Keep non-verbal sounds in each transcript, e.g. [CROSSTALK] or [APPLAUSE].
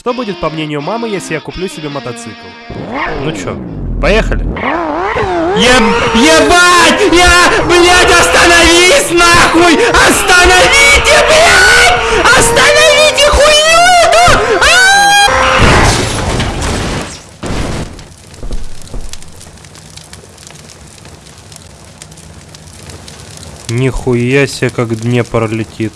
Что будет, по мнению мамы, если я куплю себе мотоцикл? Ну чё, поехали? Еб... Ебать! Я... Блядь, остановись нахуй! Остановите, блядь! Остановите хуйню эту! А! Нихуя себе, как Днепр летит.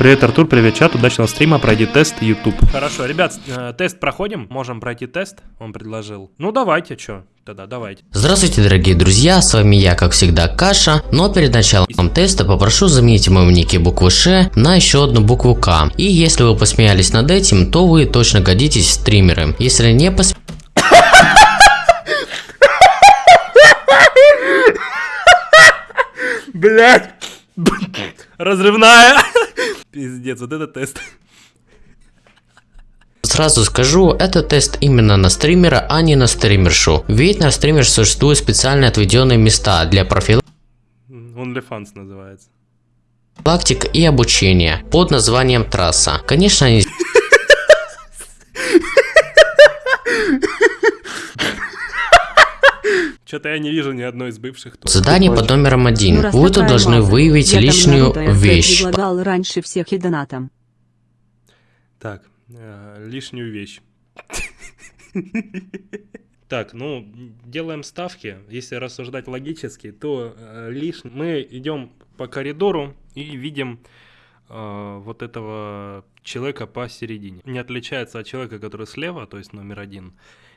Привет, Артур, привет, чат, удачного стрима, пройди тест YouTube. Хорошо, ребят, э, тест проходим, можем пройти тест, он предложил. Ну давайте, чё, тогда давайте. Здравствуйте, дорогие друзья, с вами я, как всегда, Каша, но перед началом теста попрошу заменить в моем нике букву Ш на еще одну букву К. И если вы посмеялись над этим, то вы точно годитесь в стримеры. Если не посмеялись, Блять! Разрывная! Пиздец, вот это тест. Сразу скажу, это тест именно на стримера, а не на стримершу. Ведь на стример существуют специально отведенные места для OnlyFans называется. профилактик и обучения под названием трасса. Конечно, они Что-то я не вижу ни одной из бывших тут. задание под номером один. Ну, Вы тут должны база, выявить я там лишнюю РТ вещь. предлагал раньше всех и донатом. Так, э, лишнюю вещь. Так, ну, делаем ставки. Если рассуждать логически, то э, лишь мы идем по коридору и видим э, вот этого человека посередине. Не отличается от человека, который слева, то есть номер один.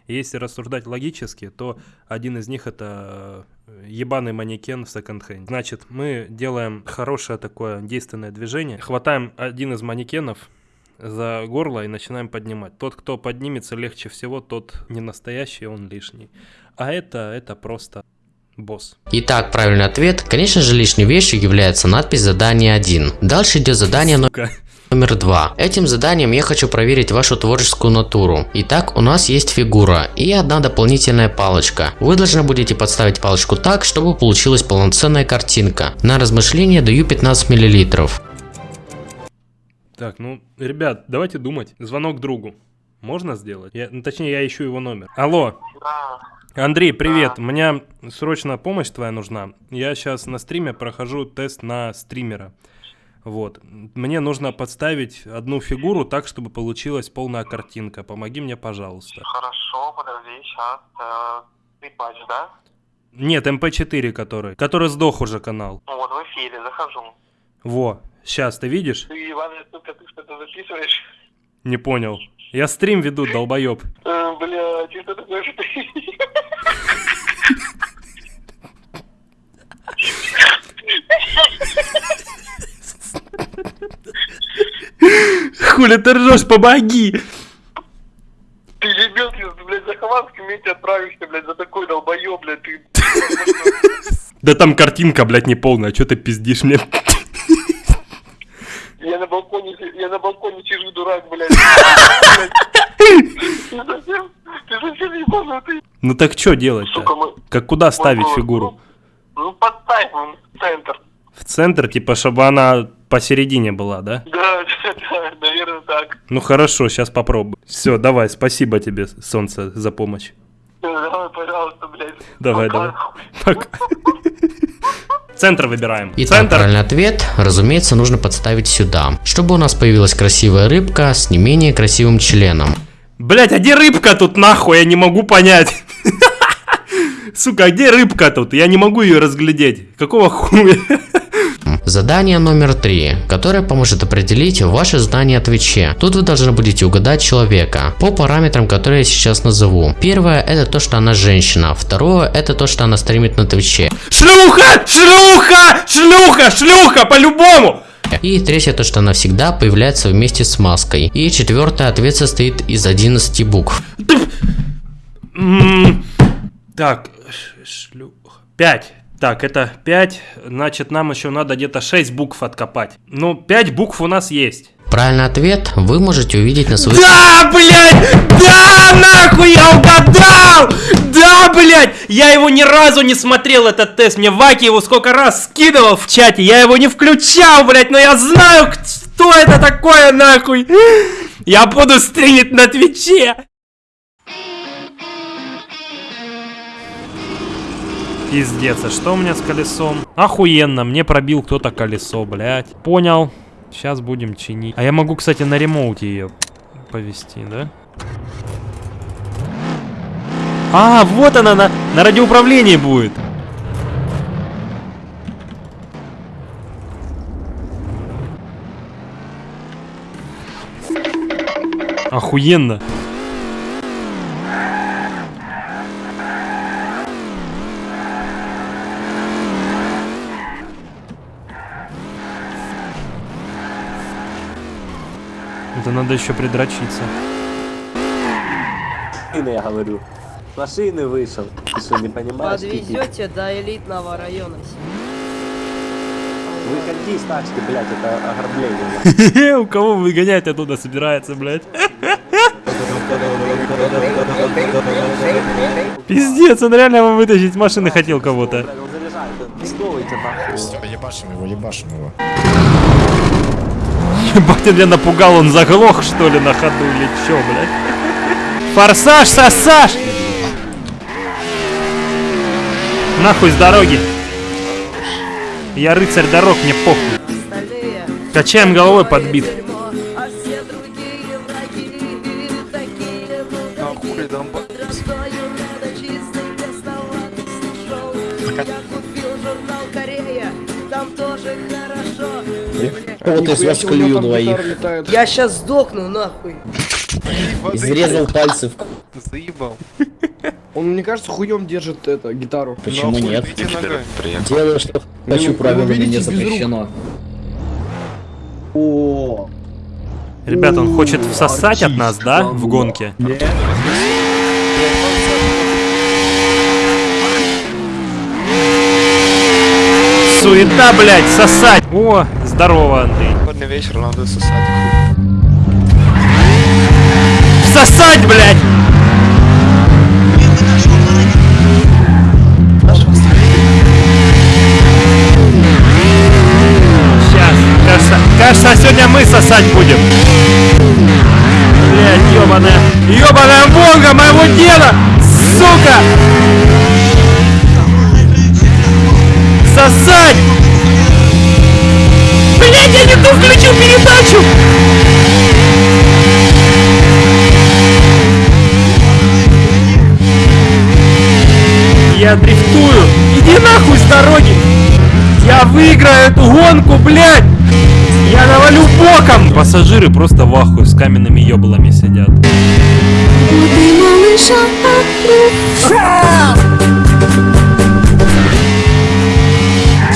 И если рассуждать логически, то один из них это э, ебаный манекен в секонд-хенде. Значит, мы делаем хорошее такое действенное движение, хватаем один из манекенов, за горло и начинаем поднимать. Тот, кто поднимется легче всего, тот не настоящий, он лишний. А это, это просто босс. Итак, правильный ответ. Конечно же, лишней вещью является надпись задания 1. Дальше идет задание но- Сука. Номер 2. Этим заданием я хочу проверить вашу творческую натуру. Итак, у нас есть фигура и одна дополнительная палочка. Вы должны будете подставить палочку так, чтобы получилась полноценная картинка. На размышление даю 15 миллилитров. Так, ну, ребят, давайте думать. Звонок другу. Можно сделать? Я, ну, точнее, я ищу его номер. Алло. Андрей, привет. У меня срочно помощь твоя нужна. Я сейчас на стриме прохожу тест на стримера. Вот. Мне нужно подставить одну фигуру так, чтобы получилась полная картинка. Помоги мне, пожалуйста. Хорошо, подожди, сейчас. Ты патч, да? Нет, MP4 который. Который сдох уже канал. Ну вот в эфире, захожу. Во. Сейчас, ты видишь? Ты, Иван, сука, ты что-то записываешь? Не понял. Я стрим веду, долбоеб. Э, Бля, ты что такое, что ты... Хули ты ржешь, помоги! Ты ебел, ты, блядь, за Хованским вместе отправишься, блядь, за такой долбоёб, блядь, ты... Да там картинка, блядь, не полная, что ты пиздишь мне? Я на балконе, я на балконе сижу, дурак, блядь. Ну так что делать-то? Как куда ставить фигуру? Ну, ну, подставь в центр. В центр, типа, чтобы она посередине была, да? Да, [LAUGHS] да, наверное, так. Ну хорошо, сейчас попробую. Все, давай, спасибо тебе, солнце, за помощь. Давай, пожалуйста, блядь. Давай, давай. Пока. [LAUGHS] Центр выбираем. Итак, Центр. правильный ответ, разумеется, нужно подставить сюда, чтобы у нас появилась красивая рыбка с не менее красивым членом. Блять, а где рыбка тут нахуй? Я не могу понять. [LAUGHS] Сука, а где рыбка тут? Я не могу ее разглядеть. Какого хуя? Задание номер три, которое поможет определить ваше знание о Твиче. Тут вы должны будете угадать человека по параметрам, которые я сейчас назову. Первое это то, что она женщина. Второе это то, что она стримит на Твиче. Шлюха! Шлюха! Шлюха! Шлюха! По-любому! И третье то, что она всегда появляется вместе с маской. И четвертое ответ состоит из 11 букв. Так, шлюха. Пять. Так, это пять. Значит, нам еще надо где-то шесть букв откопать. Ну, пять букв у нас есть. Правильный ответ вы можете увидеть на своих Да, блядь! Да, нахуй я угадал! Да, блядь! Я его ни разу не смотрел, этот тест. Мне Ваки его сколько раз скидывал в чате. Я его не включал, блядь, но я знаю, к- Что это такое нахуй? Я буду стримить на Твиче. Пиздец, а что у меня с колесом? Охуенно, мне пробил кто-то колесо, блядь. Понял. Сейчас будем чинить. А я могу, кстати, на ремоуте ее повести, да? А, вот она на, на радиоуправлении будет. Охуенно. Это надо еще придрочиться. Машины, я говорю. С Машины вышел. Ты что, не понимаешь? Подвезете до элитного района. Выходи с тачки, блядь, это ограбление. [LAUGHS] У кого выгонять оттуда собирается, блядь? [LAUGHS] Пиздец, он реально его вытащить машины хотел кого-то. Ебашим его, ебашим его. Ебать, он меня напугал, он заглох, что ли, на ходу или чё, блядь? Форсаж, сосаж! Нахуй с дороги. Я рыцарь дорог, мне похуй. Качаем головой подбит. дерьмо, там тоже хорошо. Вот из вас клюю двоих. Я сейчас сдохну нахуй. [LAUGHS] Изрезал пальцы. в- [LAUGHS] Он, мне кажется, хуем держит это, гитару. Почему нет? Делаю, что хочу, правилами не запрещено. О, Ребят, он хочет всосать от нас, да, в гонке? Суета, блядь, сосать. О, здорово, Андрей. Сегодня вечер надо сосать. Всосать, блядь! Сейчас, кажется, кажется, сегодня мы сосать будем. Блядь, ёбаная, ёбаная волга моего деда, сука! Сосать! Блядь, я не ту включил передачу! Я дрифтую! Иди нахуй с дороги! Я выиграю эту гонку, блядь! Я навалю боком! Пассажиры просто в ахуе с каменными ёблами сидят.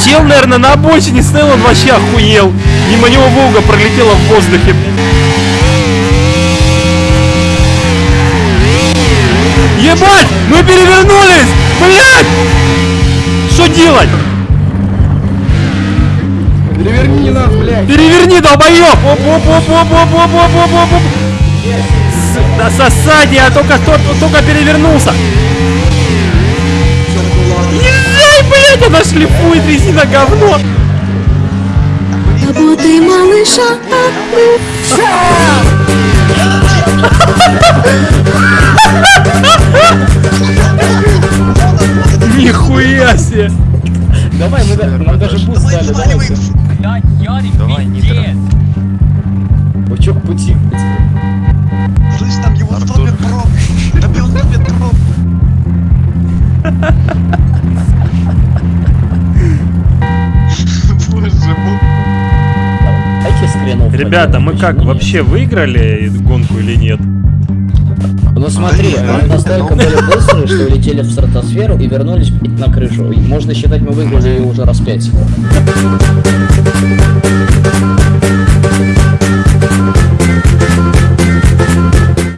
Чел, наверное, на обочине стоял, он вообще охуел. Мимо него Волга пролетела в воздухе. Ебать! Мы перевернулись! Блядь! Что делать? Переверни нас, блядь. Переверни, долбоёб! Оп, оп, оп, оп, оп, оп, оп, оп, оп, оп. С- Да сосать, я только, только перевернулся. Блядь, она шлифует резина говно. Работай, малыша, Нихуя себе. давай, мы, нам даже буст дали, давайте. Давай, Нитро. Бычок пути. Слышь, там его стопит проб. Там его стопит проб. хренов. Ребята, мы как, вообще выиграли гонку или нет? Ну смотри, мы настолько ну. были быстрые, что улетели в стратосферу и вернулись на крышу. Можно считать, мы выиграли ее уже раз пять.